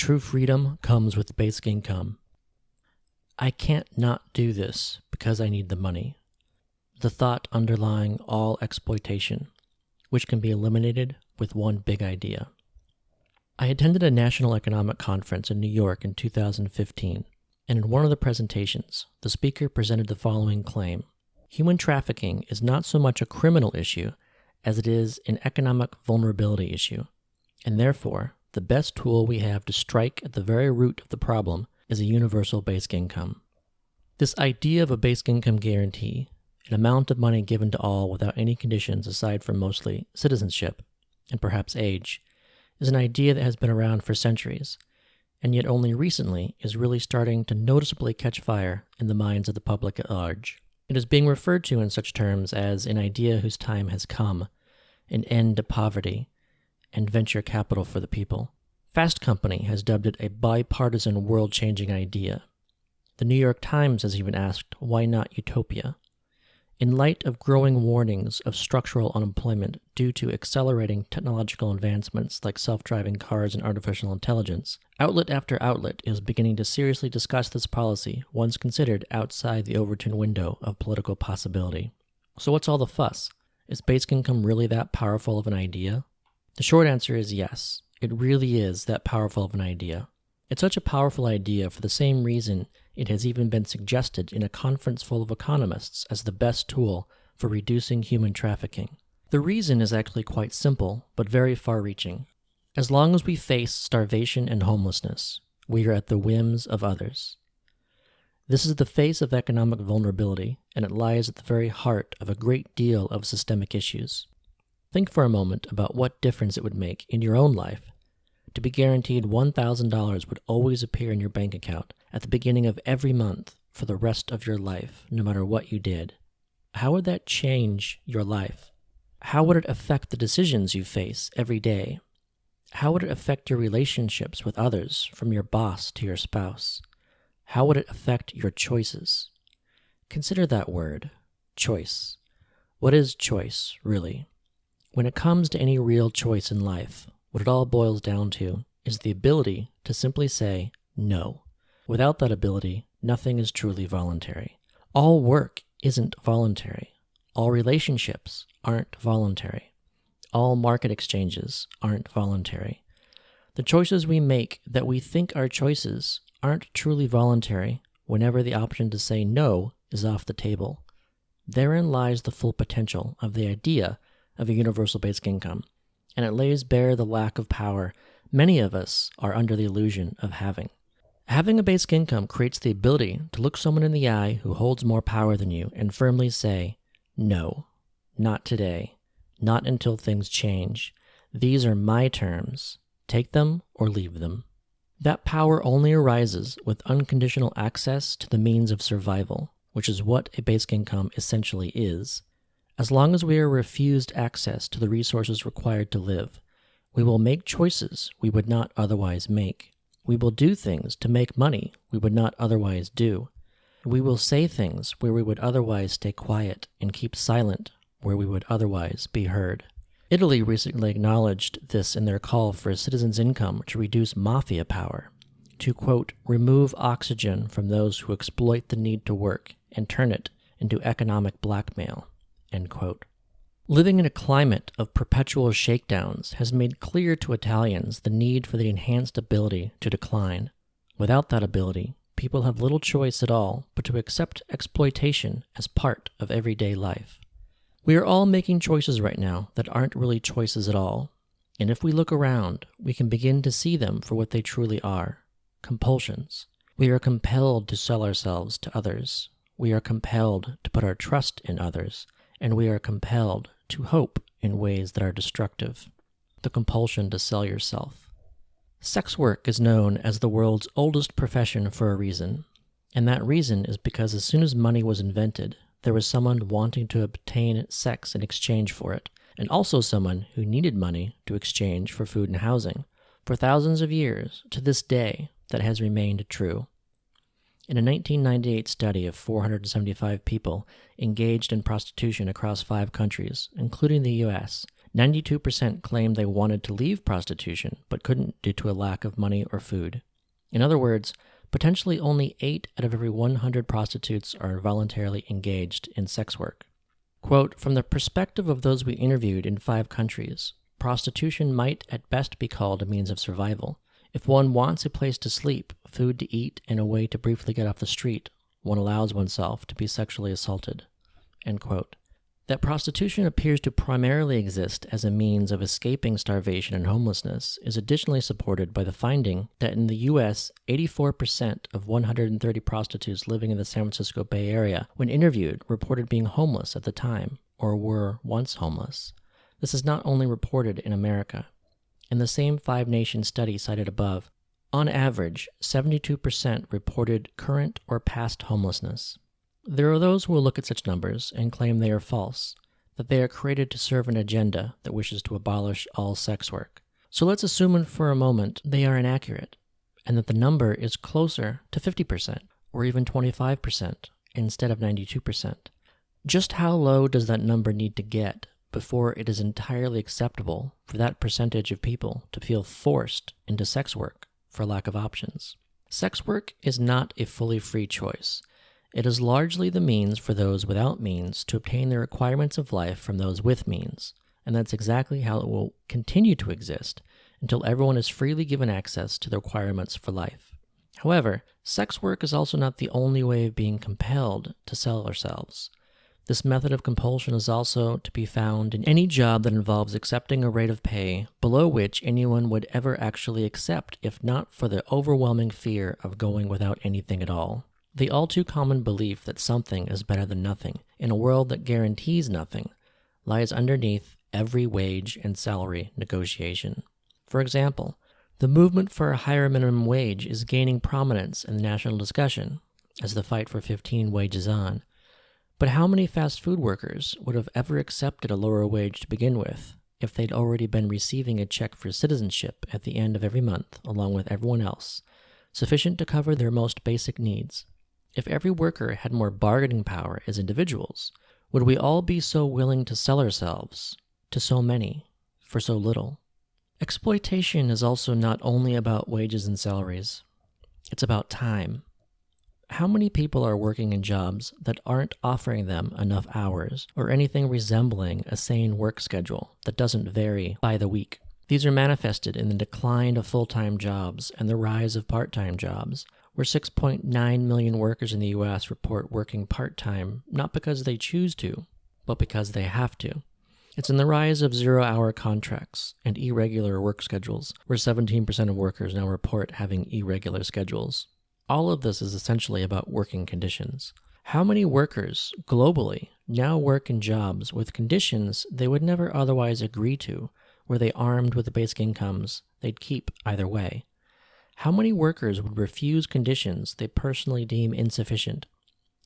True freedom comes with basic income. I can't not do this because I need the money. The thought underlying all exploitation, which can be eliminated with one big idea. I attended a national economic conference in New York in 2015, and in one of the presentations, the speaker presented the following claim Human trafficking is not so much a criminal issue as it is an economic vulnerability issue, and therefore, the best tool we have to strike at the very root of the problem is a universal basic income. This idea of a basic income guarantee, an amount of money given to all without any conditions aside from mostly citizenship and perhaps age, is an idea that has been around for centuries, and yet only recently is really starting to noticeably catch fire in the minds of the public at large. It is being referred to in such terms as an idea whose time has come, an end to poverty, and venture capital for the people. Fast Company has dubbed it a bipartisan world changing idea. The New York Times has even asked, why not utopia? In light of growing warnings of structural unemployment due to accelerating technological advancements like self driving cars and artificial intelligence, outlet after outlet is beginning to seriously discuss this policy once considered outside the Overton window of political possibility. So, what's all the fuss? Is basic income really that powerful of an idea? The short answer is yes, it really is that powerful of an idea. It's such a powerful idea for the same reason it has even been suggested in a conference full of economists as the best tool for reducing human trafficking. The reason is actually quite simple, but very far reaching. As long as we face starvation and homelessness, we are at the whims of others. This is the face of economic vulnerability, and it lies at the very heart of a great deal of systemic issues. Think for a moment about what difference it would make in your own life to be guaranteed $1,000 would always appear in your bank account at the beginning of every month for the rest of your life, no matter what you did. How would that change your life? How would it affect the decisions you face every day? How would it affect your relationships with others, from your boss to your spouse? How would it affect your choices? Consider that word, choice. What is choice, really? When it comes to any real choice in life, what it all boils down to is the ability to simply say no. Without that ability, nothing is truly voluntary. All work isn't voluntary. All relationships aren't voluntary. All market exchanges aren't voluntary. The choices we make that we think are choices aren't truly voluntary whenever the option to say no is off the table. Therein lies the full potential of the idea of a universal basic income and it lays bare the lack of power many of us are under the illusion of having. Having a basic income creates the ability to look someone in the eye who holds more power than you and firmly say, No, not today, not until things change. These are my terms. Take them or leave them. That power only arises with unconditional access to the means of survival, which is what a basic income essentially is. As long as we are refused access to the resources required to live, we will make choices we would not otherwise make. We will do things to make money we would not otherwise do. We will say things where we would otherwise stay quiet and keep silent where we would otherwise be heard. Italy recently acknowledged this in their call for a citizen's income to reduce mafia power, to quote, remove oxygen from those who exploit the need to work and turn it into economic blackmail. Living in a climate of perpetual shakedowns has made clear to Italians the need for the enhanced ability to decline. Without that ability, people have little choice at all but to accept exploitation as part of everyday life. We are all making choices right now that aren't really choices at all, and if we look around, we can begin to see them for what they truly are compulsions. We are compelled to sell ourselves to others. We are compelled to put our trust in others and we are compelled to hope in ways that are destructive. The compulsion to sell yourself. Sex work is known as the world's oldest profession for a reason, and that reason is because as soon as money was invented, there was someone wanting to obtain sex in exchange for it, and also someone who needed money to exchange for food and housing. For thousands of years, to this day, that has remained true. In a 1998 study of 475 people engaged in prostitution across five countries, including the US, 92% claimed they wanted to leave prostitution but couldn't due to a lack of money or food. In other words, potentially only 8 out of every 100 prostitutes are voluntarily engaged in sex work. Quote From the perspective of those we interviewed in five countries, prostitution might at best be called a means of survival. If one wants a place to sleep, food to eat, and a way to briefly get off the street, one allows oneself to be sexually assaulted. That prostitution appears to primarily exist as a means of escaping starvation and homelessness is additionally supported by the finding that in the U.S., 84% of 130 prostitutes living in the San Francisco Bay Area, when interviewed, reported being homeless at the time or were once homeless. This is not only reported in America. In the same five nation study cited above, on average, 72% reported current or past homelessness. There are those who will look at such numbers and claim they are false, that they are created to serve an agenda that wishes to abolish all sex work. So let's assume for a moment they are inaccurate, and that the number is closer to 50% or even 25% instead of 92%. Just how low does that number need to get before it is entirely acceptable for that percentage of people to feel forced into sex work for lack of options? Sex work is not a fully free choice. It is largely the means for those without means to obtain the requirements of life from those with means, and that's exactly how it will continue to exist until everyone is freely given access to the requirements for life. However, sex work is also not the only way of being compelled to sell ourselves. This method of compulsion is also to be found in any job that involves accepting a rate of pay below which anyone would ever actually accept if not for the overwhelming fear of going without anything at all. The all too common belief that something is better than nothing in a world that guarantees nothing lies underneath every wage and salary negotiation. For example, the movement for a higher minimum wage is gaining prominence in the national discussion as the fight for 15 wages on. But how many fast food workers would have ever accepted a lower wage to begin with if they'd already been receiving a check for citizenship at the end of every month along with everyone else, sufficient to cover their most basic needs? If every worker had more bargaining power as individuals, would we all be so willing to sell ourselves to so many for so little? Exploitation is also not only about wages and salaries, it's about time. How many people are working in jobs that aren't offering them enough hours or anything resembling a sane work schedule that doesn't vary by the week? These are manifested in the decline of full time jobs and the rise of part time jobs, where 6.9 million workers in the US report working part time not because they choose to, but because they have to. It's in the rise of zero hour contracts and irregular work schedules, where 17% of workers now report having irregular schedules. All of this is essentially about working conditions. How many workers globally now work in jobs with conditions they would never otherwise agree to, were they armed with the basic incomes they'd keep either way? How many workers would refuse conditions they personally deem insufficient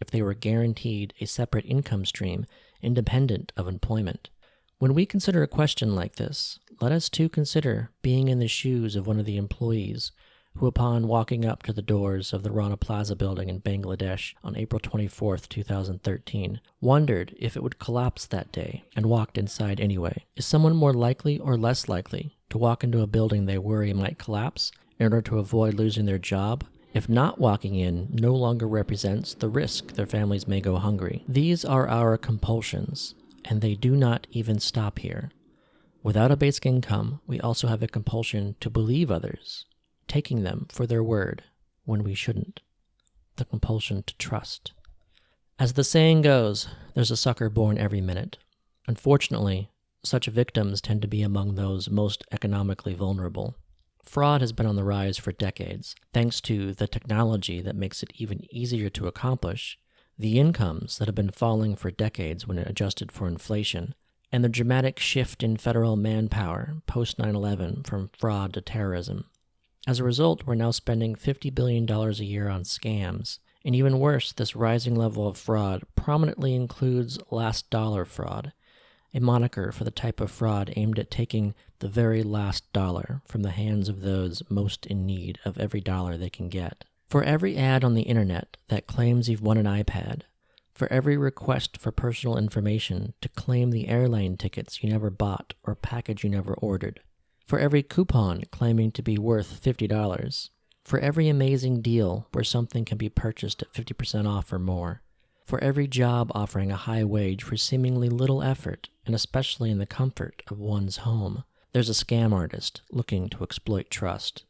if they were guaranteed a separate income stream independent of employment? When we consider a question like this, let us too consider being in the shoes of one of the employees who, upon walking up to the doors of the Rana Plaza building in Bangladesh on April 24, 2013, wondered if it would collapse that day and walked inside anyway. Is someone more likely or less likely to walk into a building they worry might collapse in order to avoid losing their job if not walking in no longer represents the risk their families may go hungry. These are our compulsions, and they do not even stop here. Without a basic income, we also have a compulsion to believe others, taking them for their word when we shouldn't. The compulsion to trust. As the saying goes, there's a sucker born every minute. Unfortunately, such victims tend to be among those most economically vulnerable. Fraud has been on the rise for decades, thanks to the technology that makes it even easier to accomplish, the incomes that have been falling for decades when adjusted for inflation, and the dramatic shift in federal manpower post 9 11 from fraud to terrorism. As a result, we're now spending $50 billion a year on scams. And even worse, this rising level of fraud prominently includes last dollar fraud, a moniker for the type of fraud aimed at taking the very last dollar from the hands of those most in need of every dollar they can get. For every ad on the internet that claims you've won an iPad, for every request for personal information to claim the airline tickets you never bought or package you never ordered, for every coupon claiming to be worth $50, for every amazing deal where something can be purchased at 50% off or more, for every job offering a high wage for seemingly little effort, and especially in the comfort of one's home. There's a scam artist looking to exploit trust.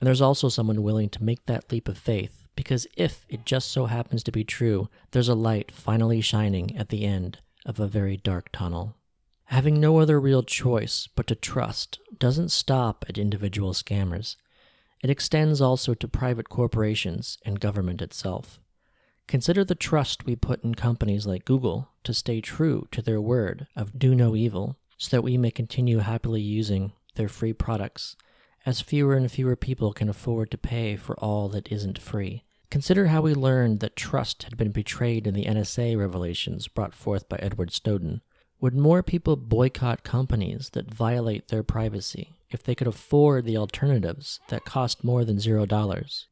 And there's also someone willing to make that leap of faith because if it just so happens to be true, there's a light finally shining at the end of a very dark tunnel. Having no other real choice but to trust doesn't stop at individual scammers. It extends also to private corporations and government itself. Consider the trust we put in companies like Google to stay true to their word of do no evil so that we may continue happily using their free products as fewer and fewer people can afford to pay for all that isn't free. Consider how we learned that trust had been betrayed in the NSA revelations brought forth by Edward Snowden. Would more people boycott companies that violate their privacy if they could afford the alternatives that cost more than zero dollars?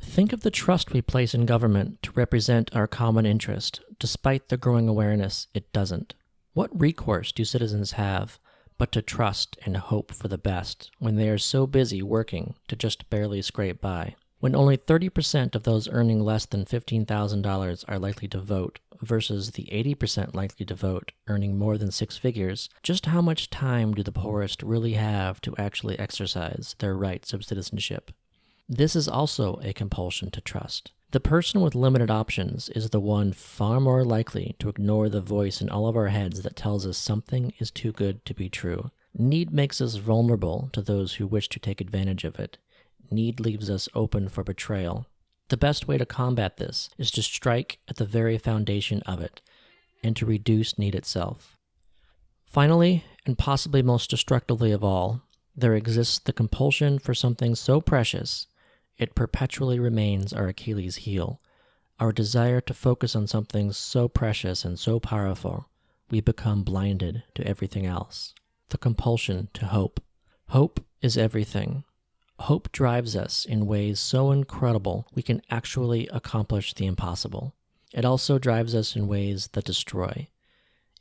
Think of the trust we place in government to represent our common interest, despite the growing awareness it doesn't. What recourse do citizens have but to trust and hope for the best when they are so busy working to just barely scrape by. When only 30% of those earning less than $15,000 are likely to vote versus the 80% likely to vote earning more than six figures, just how much time do the poorest really have to actually exercise their rights of citizenship? This is also a compulsion to trust. The person with limited options is the one far more likely to ignore the voice in all of our heads that tells us something is too good to be true. Need makes us vulnerable to those who wish to take advantage of it. Need leaves us open for betrayal. The best way to combat this is to strike at the very foundation of it and to reduce need itself. Finally, and possibly most destructively of all, there exists the compulsion for something so precious it perpetually remains our Achilles heel. Our desire to focus on something so precious and so powerful, we become blinded to everything else. The compulsion to hope. Hope is everything. Hope drives us in ways so incredible we can actually accomplish the impossible. It also drives us in ways that destroy.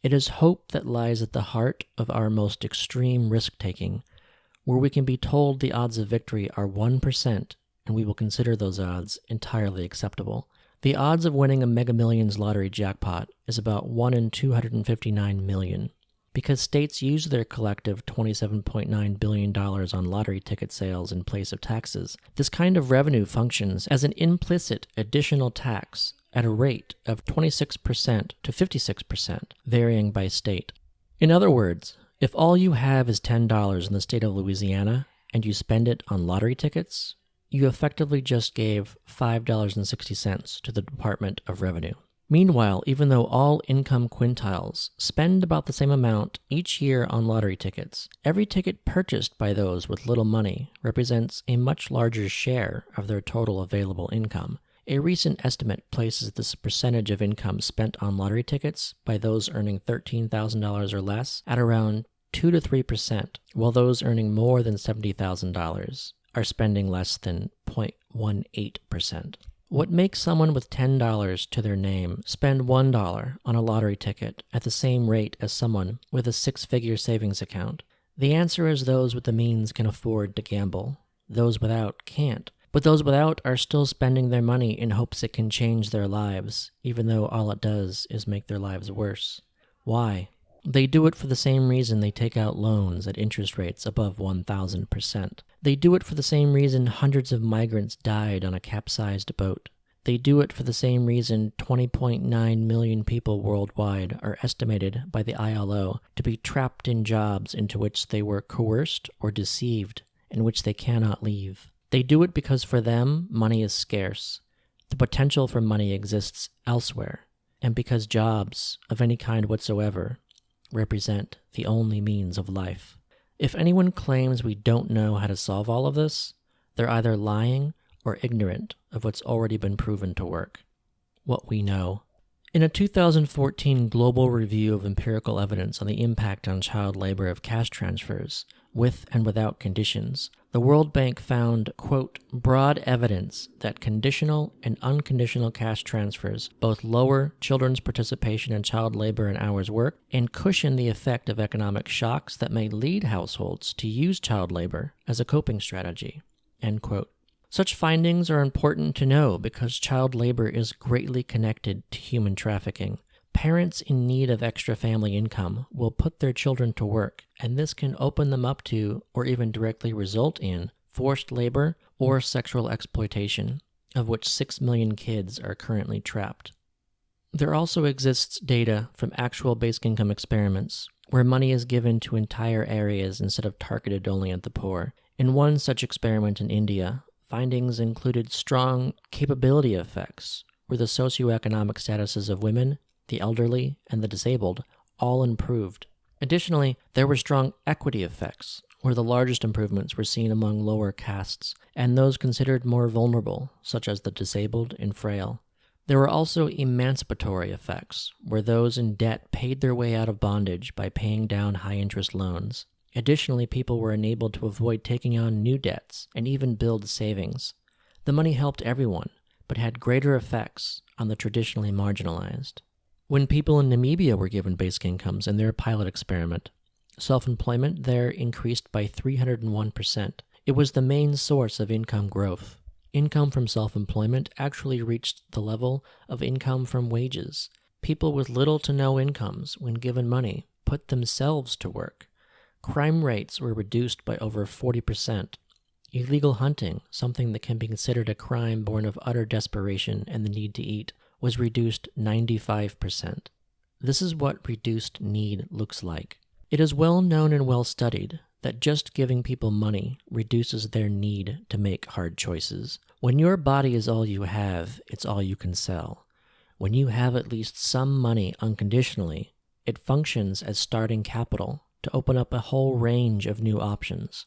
It is hope that lies at the heart of our most extreme risk taking, where we can be told the odds of victory are 1% and we will consider those odds entirely acceptable. The odds of winning a Mega Millions lottery jackpot is about 1 in 259 million. Because states use their collective $27.9 billion on lottery ticket sales in place of taxes, this kind of revenue functions as an implicit additional tax at a rate of 26% to 56%, varying by state. In other words, if all you have is $10 in the state of Louisiana and you spend it on lottery tickets, you effectively just gave $5.60 to the Department of Revenue. Meanwhile, even though all income quintiles spend about the same amount each year on lottery tickets, every ticket purchased by those with little money represents a much larger share of their total available income. A recent estimate places this percentage of income spent on lottery tickets by those earning $13,000 or less at around 2 to 3%, while those earning more than $70,000 are spending less than 0.18%. What makes someone with $10 to their name spend $1 on a lottery ticket at the same rate as someone with a six figure savings account? The answer is those with the means can afford to gamble, those without can't. But those without are still spending their money in hopes it can change their lives, even though all it does is make their lives worse. Why? They do it for the same reason they take out loans at interest rates above 1,000%. They do it for the same reason hundreds of migrants died on a capsized boat. They do it for the same reason 20.9 million people worldwide are estimated by the ILO to be trapped in jobs into which they were coerced or deceived, and which they cannot leave. They do it because for them, money is scarce. The potential for money exists elsewhere, and because jobs, of any kind whatsoever, represent the only means of life. If anyone claims we don't know how to solve all of this, they're either lying or ignorant of what's already been proven to work. What we know. In a 2014 global review of empirical evidence on the impact on child labor of cash transfers, with and without conditions, the World Bank found, quote, broad evidence that conditional and unconditional cash transfers both lower children's participation in child labor and hours worked and cushion the effect of economic shocks that may lead households to use child labor as a coping strategy, end quote. Such findings are important to know because child labor is greatly connected to human trafficking. Parents in need of extra family income will put their children to work, and this can open them up to, or even directly result in, forced labor or sexual exploitation, of which 6 million kids are currently trapped. There also exists data from actual basic income experiments where money is given to entire areas instead of targeted only at the poor. In one such experiment in India, Findings included strong capability effects, where the socioeconomic statuses of women, the elderly, and the disabled all improved. Additionally, there were strong equity effects, where the largest improvements were seen among lower castes and those considered more vulnerable, such as the disabled and frail. There were also emancipatory effects, where those in debt paid their way out of bondage by paying down high interest loans. Additionally, people were enabled to avoid taking on new debts and even build savings. The money helped everyone, but had greater effects on the traditionally marginalized. When people in Namibia were given basic incomes in their pilot experiment, self employment there increased by 301%. It was the main source of income growth. Income from self employment actually reached the level of income from wages. People with little to no incomes, when given money, put themselves to work Crime rates were reduced by over 40%. Illegal hunting, something that can be considered a crime born of utter desperation and the need to eat, was reduced 95%. This is what reduced need looks like. It is well known and well studied that just giving people money reduces their need to make hard choices. When your body is all you have, it's all you can sell. When you have at least some money unconditionally, it functions as starting capital to open up a whole range of new options.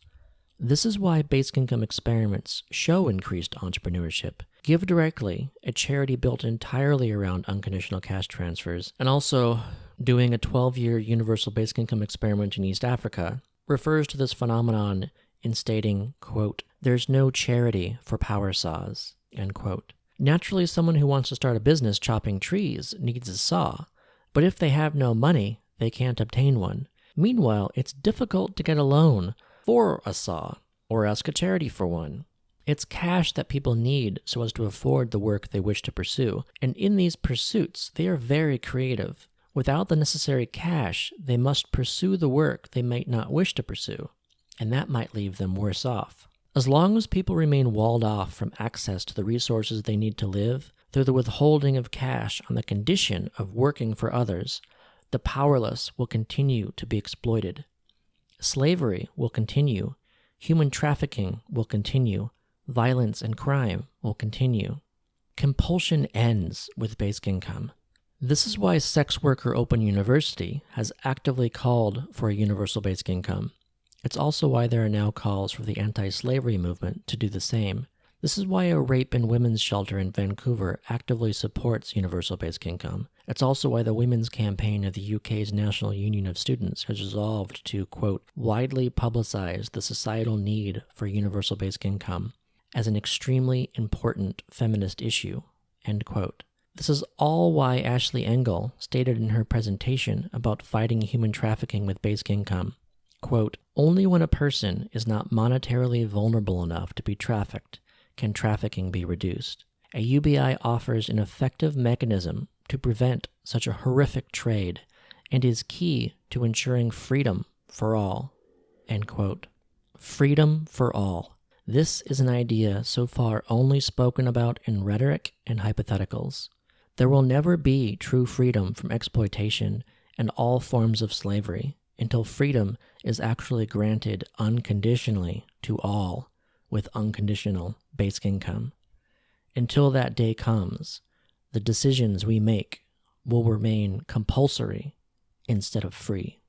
This is why basic income experiments show increased entrepreneurship. Give Directly, a charity built entirely around unconditional cash transfers, and also doing a 12 year universal basic income experiment in East Africa, refers to this phenomenon in stating, quote, there's no charity for power saws, end quote. Naturally, someone who wants to start a business chopping trees needs a saw, but if they have no money, they can't obtain one. Meanwhile, it's difficult to get a loan for a saw or ask a charity for one. It's cash that people need so as to afford the work they wish to pursue, and in these pursuits, they are very creative. Without the necessary cash, they must pursue the work they might not wish to pursue, and that might leave them worse off. As long as people remain walled off from access to the resources they need to live, through the withholding of cash on the condition of working for others, the powerless will continue to be exploited. Slavery will continue. Human trafficking will continue. Violence and crime will continue. Compulsion ends with basic income. This is why Sex Worker Open University has actively called for a universal basic income. It's also why there are now calls for the anti slavery movement to do the same. This is why a rape and women's shelter in Vancouver actively supports universal basic income. It's also why the Women's Campaign of the UK's National Union of Students has resolved to, quote, widely publicize the societal need for universal basic income as an extremely important feminist issue, end quote. This is all why Ashley Engel stated in her presentation about fighting human trafficking with basic income, quote, only when a person is not monetarily vulnerable enough to be trafficked can trafficking be reduced. A UBI offers an effective mechanism to prevent such a horrific trade and is key to ensuring freedom for all. Freedom for all. This is an idea so far only spoken about in rhetoric and hypotheticals. There will never be true freedom from exploitation and all forms of slavery until freedom is actually granted unconditionally to all with unconditional basic income. Until that day comes, the decisions we make will remain compulsory instead of free.